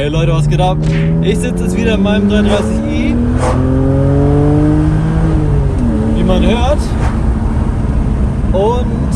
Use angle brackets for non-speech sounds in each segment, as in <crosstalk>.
Hey Leute, was geht ab? Ich sitze jetzt wieder in meinem 330i. Wie man hört. Und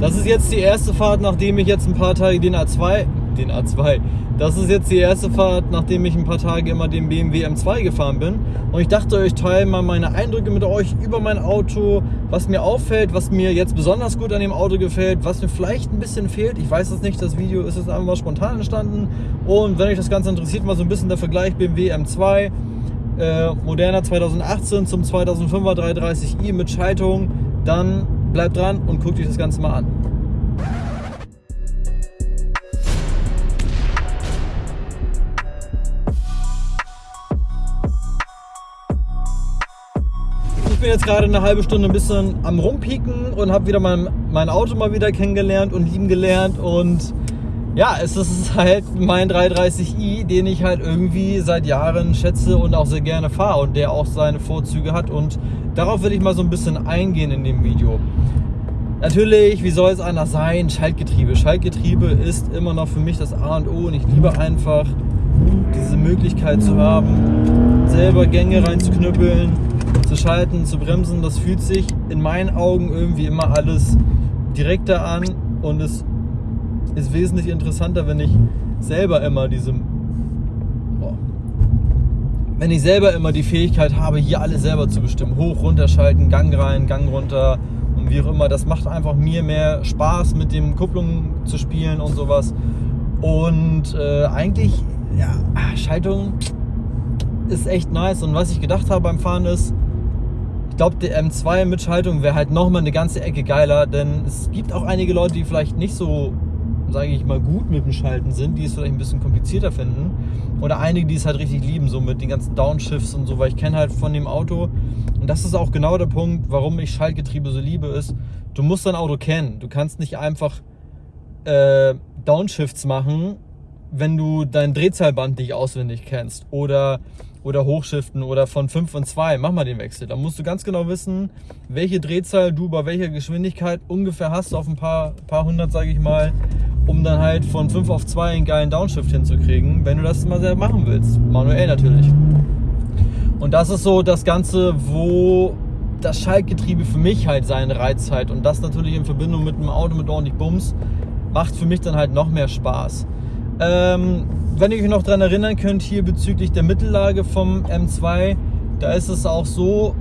das ist jetzt die erste Fahrt, nachdem ich jetzt ein paar Tage den A2, den A2, das ist jetzt die erste Fahrt, nachdem ich ein paar Tage immer den BMW M2 gefahren bin. Und ich dachte, ich teile mal meine Eindrücke mit euch über mein Auto, was mir auffällt, was mir jetzt besonders gut an dem Auto gefällt, was mir vielleicht ein bisschen fehlt. Ich weiß es nicht, das Video ist jetzt einfach mal spontan entstanden. Und wenn euch das Ganze interessiert, mal so ein bisschen der Vergleich BMW M2, äh, moderner 2018 zum 2005er 330i mit Schaltung, dann bleibt dran und guckt euch das Ganze mal an. Bin jetzt gerade eine halbe Stunde ein bisschen am rumpieken und habe wieder mein, mein Auto mal wieder kennengelernt und lieben gelernt und ja, es ist halt mein 330i, den ich halt irgendwie seit Jahren schätze und auch sehr gerne fahre und der auch seine Vorzüge hat und darauf will ich mal so ein bisschen eingehen in dem Video. Natürlich, wie soll es anders sein? Schaltgetriebe. Schaltgetriebe ist immer noch für mich das A und O und ich liebe einfach diese Möglichkeit zu haben, selber Gänge reinzuknüppeln, zu schalten, zu bremsen, das fühlt sich in meinen Augen irgendwie immer alles direkter an und es ist wesentlich interessanter, wenn ich selber immer diese wenn ich selber immer die Fähigkeit habe, hier alles selber zu bestimmen. Hoch, runter schalten, Gang rein, Gang runter und wie auch immer. Das macht einfach mir mehr Spaß, mit dem Kupplungen zu spielen und sowas. Und äh, eigentlich, ja, Schaltung ist echt nice. Und was ich gedacht habe beim Fahren ist, ich glaube, die M2 mit Schaltung wäre halt nochmal eine ganze Ecke geiler, denn es gibt auch einige Leute, die vielleicht nicht so, sage ich mal, gut mit dem Schalten sind, die es vielleicht ein bisschen komplizierter finden. Oder einige, die es halt richtig lieben, so mit den ganzen Downshifts und so, weil ich kenne halt von dem Auto, und das ist auch genau der Punkt, warum ich Schaltgetriebe so liebe, ist, du musst dein Auto kennen. Du kannst nicht einfach äh, Downshifts machen, wenn du dein Drehzahlband nicht auswendig kennst. Oder oder hochschiften oder von 5 und 2, mach mal den Wechsel. Da musst du ganz genau wissen, welche Drehzahl du bei welcher Geschwindigkeit ungefähr hast auf ein paar, paar hundert, sage ich mal, um dann halt von 5 auf 2 einen geilen Downshift hinzukriegen, wenn du das mal selber machen willst. Manuell natürlich. Und das ist so das Ganze, wo das Schaltgetriebe für mich halt seinen Reiz hat und das natürlich in Verbindung mit einem Auto mit ordentlich Bums macht für mich dann halt noch mehr Spaß. Ähm, wenn ihr euch noch daran erinnern könnt, hier bezüglich der Mittellage vom M2, da ist es auch so,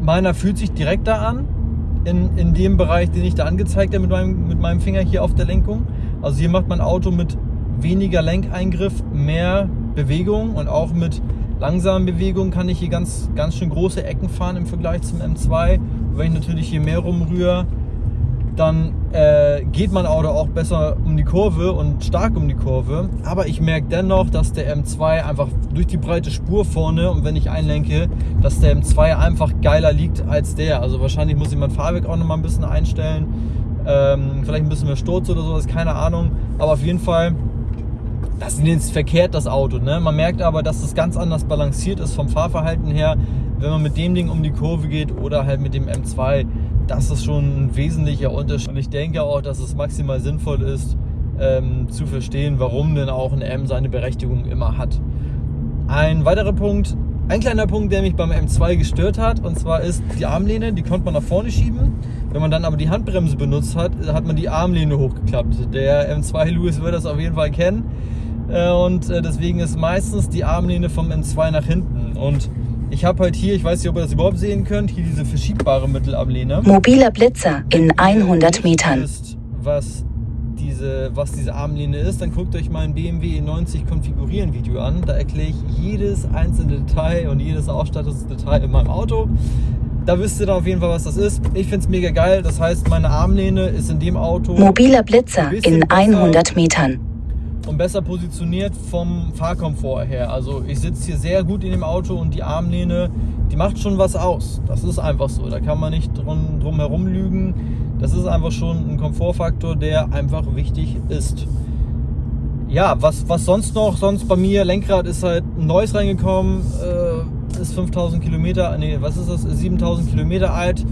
meiner fühlt sich direkter an, in, in dem Bereich, den ich da angezeigt habe mit meinem, mit meinem Finger hier auf der Lenkung. Also hier macht mein Auto mit weniger Lenkeingriff mehr Bewegung und auch mit langsamen Bewegungen kann ich hier ganz, ganz schön große Ecken fahren im Vergleich zum M2. wenn ich natürlich hier mehr rumrühre, dann äh, geht mein Auto auch besser um die Kurve und stark um die Kurve. Aber ich merke dennoch, dass der M2 einfach durch die breite Spur vorne und wenn ich einlenke, dass der M2 einfach geiler liegt als der. Also wahrscheinlich muss ich mein Fahrwerk auch noch mal ein bisschen einstellen. Ähm, vielleicht ein bisschen mehr Sturz oder sowas, keine Ahnung. Aber auf jeden Fall, das ist verkehrt, das Auto. Ne? Man merkt aber, dass es ganz anders balanciert ist vom Fahrverhalten her, wenn man mit dem Ding um die Kurve geht oder halt mit dem M2 das ist schon ein wesentlicher Unterschied. Und ich denke auch, dass es maximal sinnvoll ist, ähm, zu verstehen, warum denn auch ein M seine Berechtigung immer hat. Ein weiterer Punkt, ein kleiner Punkt, der mich beim M2 gestört hat, und zwar ist die Armlehne, die konnte man nach vorne schieben. Wenn man dann aber die Handbremse benutzt hat, hat man die Armlehne hochgeklappt. Der M2 Lewis wird das auf jeden Fall kennen. Äh, und äh, deswegen ist meistens die Armlehne vom M2 nach hinten. Und ich habe halt hier, ich weiß nicht, ob ihr das überhaupt sehen könnt, hier diese verschiebbare Mittelablehne. Mobiler Blitzer in 100 Metern. Ist, was diese, was diese Armlehne ist, dann guckt euch mein BMW E90 Konfigurieren Video an. Da erkläre ich jedes einzelne Detail und jedes Ausstattungsdetail in meinem Auto. Da wisst ihr dann auf jeden Fall, was das ist. Ich finde es mega geil. Das heißt, meine Armlehne ist in dem Auto... Mobiler Blitzer in 100 Metern und besser positioniert vom Fahrkomfort her. Also ich sitze hier sehr gut in dem Auto und die Armlehne, die macht schon was aus. Das ist einfach so. Da kann man nicht drum, drum herum lügen. Das ist einfach schon ein Komfortfaktor, der einfach wichtig ist. Ja, was, was sonst noch? Sonst bei mir, Lenkrad ist halt ein neues reingekommen, äh, ist 5000 Kilometer, nee, was ist das? 7000 Kilometer alt.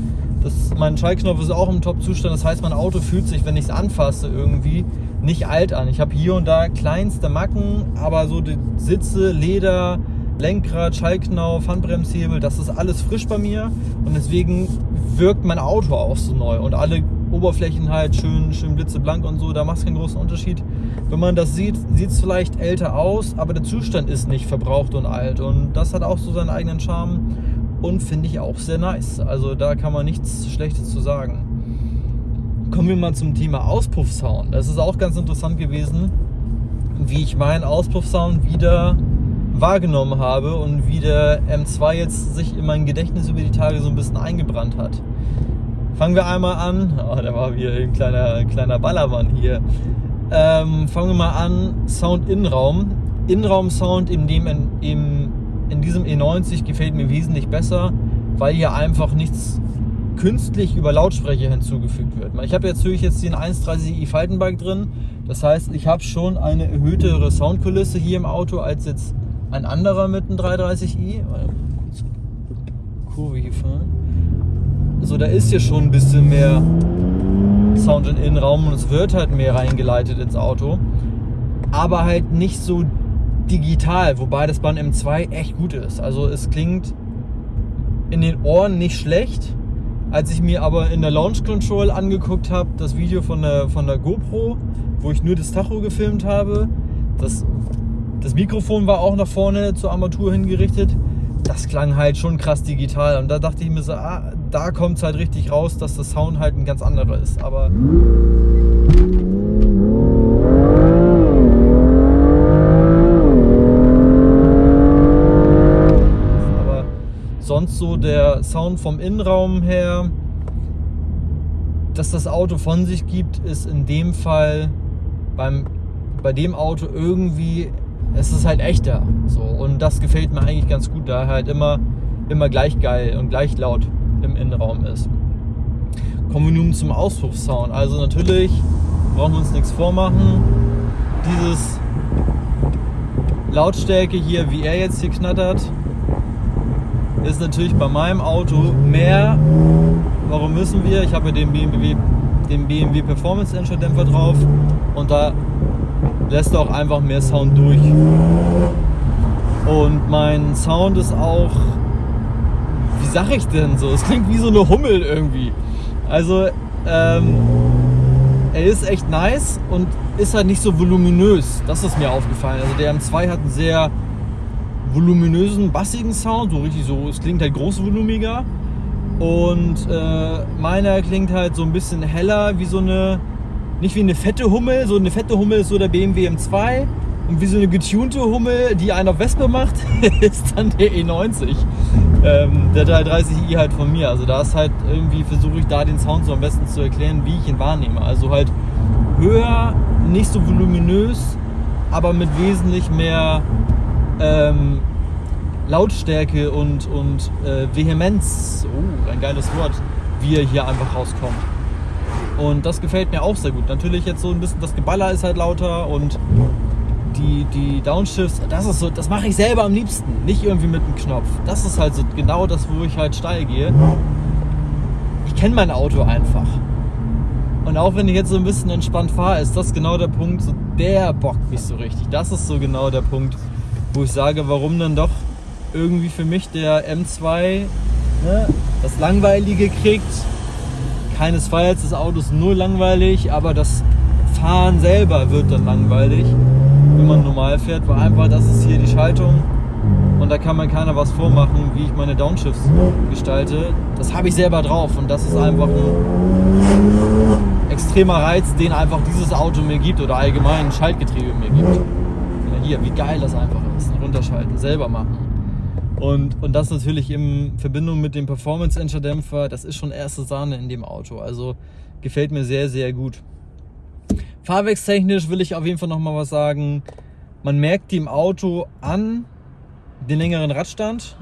Das, mein Schaltknopf ist auch im Top-Zustand. Das heißt, mein Auto fühlt sich, wenn ich es anfasse, irgendwie nicht alt an. Ich habe hier und da kleinste Macken, aber so die Sitze, Leder, Lenkrad, Schaltknauf, Handbremshebel, das ist alles frisch bei mir und deswegen wirkt mein Auto auch so neu und alle Oberflächen halt schön, schön blitzeblank und so, da macht es keinen großen Unterschied. Wenn man das sieht, sieht es vielleicht älter aus, aber der Zustand ist nicht verbraucht und alt und das hat auch so seinen eigenen Charme und finde ich auch sehr nice. Also da kann man nichts Schlechtes zu sagen. Kommen wir mal zum Thema Auspuffsound. Das ist auch ganz interessant gewesen, wie ich meinen Auspuffsound wieder wahrgenommen habe und wie der M2 jetzt sich in mein Gedächtnis über die Tage so ein bisschen eingebrannt hat. Fangen wir einmal an. Oh, da war wieder ein kleiner, kleiner Ballermann hier. Ähm, fangen wir mal an. Sound Innenraum. Innenraum-Sound in, dem, in, in diesem E90 gefällt mir wesentlich besser, weil hier einfach nichts künstlich über Lautsprecher hinzugefügt wird. Ich habe jetzt natürlich jetzt den 130i Faltenbike drin. Das heißt, ich habe schon eine erhöhtere Soundkulisse hier im Auto als jetzt ein anderer mit einem 330i. Kurve hier fahren. So, da ist hier schon ein bisschen mehr Sound im Innenraum und es wird halt mehr reingeleitet ins Auto. Aber halt nicht so digital, wobei das beim M2 echt gut ist. Also es klingt in den Ohren nicht schlecht. Als ich mir aber in der Launch Control angeguckt habe, das Video von der, von der GoPro, wo ich nur das Tacho gefilmt habe, das das Mikrofon war auch nach vorne zur Armatur hingerichtet. Das klang halt schon krass digital. Und da dachte ich mir so, ah, da kommt es halt richtig raus, dass der Sound halt ein ganz anderer ist. Aber sonst so der Sound vom Innenraum her, dass das Auto von sich gibt, ist in dem Fall beim, bei dem Auto irgendwie es ist halt echter. So. Und das gefällt mir eigentlich ganz gut, da er halt immer, immer gleich geil und gleich laut im Innenraum ist. Kommen wir nun zum Auspuffsound. Also natürlich brauchen wir uns nichts vormachen. Dieses Lautstärke hier, wie er jetzt hier knattert, ist natürlich bei meinem Auto mehr. Warum müssen wir? Ich habe ja den BMW, den BMW Performance Engine Dämpfer drauf und da lässt auch einfach mehr Sound durch. Und mein Sound ist auch, wie sag ich denn so? Es klingt wie so eine Hummel irgendwie. Also, ähm, er ist echt nice und ist halt nicht so voluminös. Das ist mir aufgefallen. Also der M2 hat einen sehr voluminösen, bassigen Sound, so richtig so, es klingt halt großvolumiger. Und äh, meiner klingt halt so ein bisschen heller, wie so eine nicht wie eine fette Hummel, so eine fette Hummel ist so der BMW M2 und wie so eine getunte Hummel, die einer auf Wespe macht, <laughs> ist dann der E90. Ähm, der 330i halt von mir. Also da ist halt irgendwie, versuche ich da den Sound so am besten zu erklären, wie ich ihn wahrnehme. Also halt höher, nicht so voluminös, aber mit wesentlich mehr ähm, Lautstärke und, und äh, Vehemenz, oh, ein geiles Wort, wie er hier einfach rauskommt. Und das gefällt mir auch sehr gut. Natürlich jetzt so ein bisschen, das Geballer ist halt lauter und die, die Downshifts, das ist so, das mache ich selber am liebsten. Nicht irgendwie mit einem Knopf. Das ist halt so genau das, wo ich halt steil gehe. Ich kenne mein Auto einfach. Und auch wenn ich jetzt so ein bisschen entspannt fahre, ist das genau der Punkt, so der bockt mich so richtig. Das ist so genau der Punkt, wo ich sage, warum dann doch irgendwie für mich der M2 ne, das Langweilige kriegt keinesfalls, das Auto ist nur langweilig, aber das Fahren selber wird dann langweilig, wenn man normal fährt, weil einfach das ist hier die Schaltung und da kann man keiner was vormachen, wie ich meine Downshifts gestalte. Das habe ich selber drauf und das ist einfach ein extremer Reiz, den einfach dieses Auto mir gibt oder allgemein ein Schaltgetriebe mir gibt. Hier, wie geil das einfach ist, runterschalten, selber machen. Und, und das natürlich in Verbindung mit dem Performance Engine Dämpfer, das ist schon erste Sahne in dem Auto. Also gefällt mir sehr, sehr gut. Fahrwerkstechnisch will ich auf jeden Fall nochmal was sagen. Man merkt dem Auto an den längeren Radstand.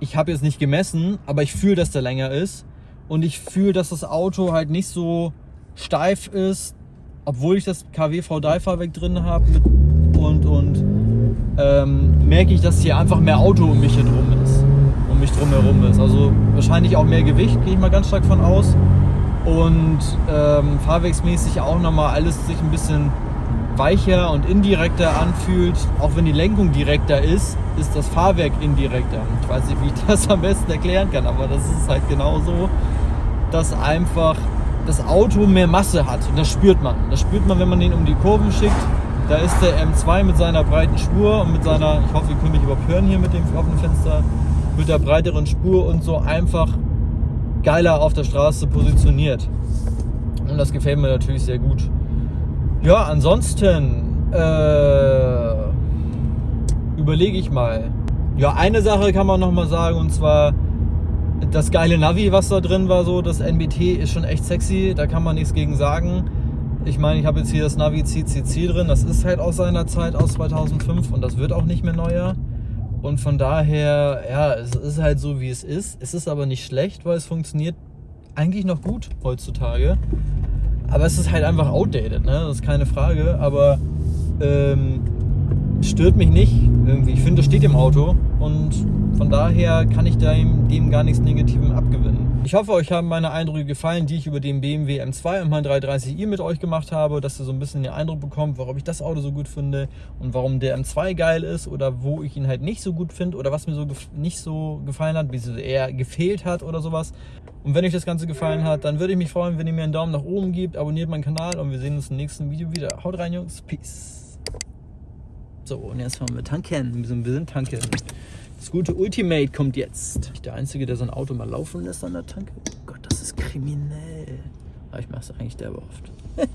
Ich habe jetzt nicht gemessen, aber ich fühle, dass der länger ist. Und ich fühle, dass das Auto halt nicht so steif ist, obwohl ich das KW V3-Fahrwerk drin habe ähm, merke ich, dass hier einfach mehr Auto um mich herum ist. um mich drumherum ist. Also wahrscheinlich auch mehr Gewicht, gehe ich mal ganz stark von aus. Und ähm, fahrwegsmäßig auch nochmal alles sich ein bisschen weicher und indirekter anfühlt. Auch wenn die Lenkung direkter ist, ist das Fahrwerk indirekter. Ich weiß nicht, wie ich das am besten erklären kann, aber das ist halt genau so, dass einfach das Auto mehr Masse hat. Und das spürt man. Das spürt man, wenn man den um die Kurven schickt. Da ist der M2 mit seiner breiten Spur und mit seiner, ich hoffe, ihr könnt mich überhaupt hören hier mit dem offenen Fenster, mit der breiteren Spur und so einfach geiler auf der Straße positioniert. Und das gefällt mir natürlich sehr gut. Ja, ansonsten äh, überlege ich mal. Ja, eine Sache kann man noch mal sagen und zwar das geile Navi, was da drin war, so das NBT ist schon echt sexy. Da kann man nichts gegen sagen. Ich meine, ich habe jetzt hier das Navi CCC drin. Das ist halt aus seiner Zeit aus 2005 und das wird auch nicht mehr neuer. Und von daher, ja, es ist halt so, wie es ist. Es ist aber nicht schlecht, weil es funktioniert eigentlich noch gut heutzutage. Aber es ist halt einfach outdated, ne? Das ist keine Frage. Aber ähm, stört mich nicht irgendwie. Ich finde, das steht im Auto und von daher kann ich dem, dem gar nichts Negatives abgewinnen. Ich hoffe, euch haben meine Eindrücke gefallen, die ich über den BMW M2 und mein 330i mit euch gemacht habe, dass ihr so ein bisschen den Eindruck bekommt, warum ich das Auto so gut finde und warum der M2 geil ist oder wo ich ihn halt nicht so gut finde oder was mir so nicht so gefallen hat, wie es eher gefehlt hat oder sowas. Und wenn euch das Ganze gefallen hat, dann würde ich mich freuen, wenn ihr mir einen Daumen nach oben gebt, abonniert meinen Kanal und wir sehen uns im nächsten Video wieder. Haut rein, Jungs. Peace. So, und jetzt fahren wir tanken. Wir sind, wir sind tanken. Das gute Ultimate kommt jetzt. Ich der Einzige, der sein Auto mal laufen lässt an der Tanke. Oh Gott, das ist kriminell. Aber ich mache es eigentlich derbe oft. <laughs>